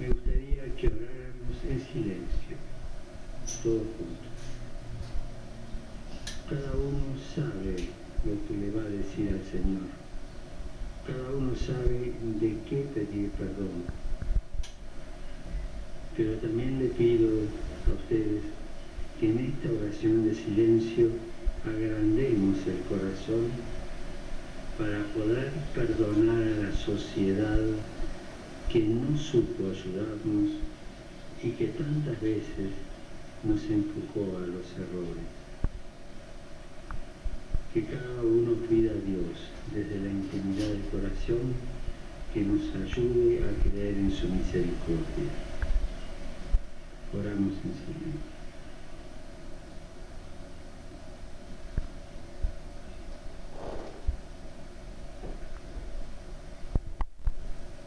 Me gustaría que oráramos en silencio, todos juntos. Cada uno sabe lo que le va a decir al Señor. Cada uno sabe de qué pedir perdón. Pero también le pido a ustedes que en esta oración de silencio agrandemos el corazón para poder perdonar a la sociedad que no supo ayudarnos y que tantas veces nos empujó a los errores. Que cada uno pida a Dios desde la intimidad del corazón que nos ayude a creer en su misericordia. Oramos en silencio.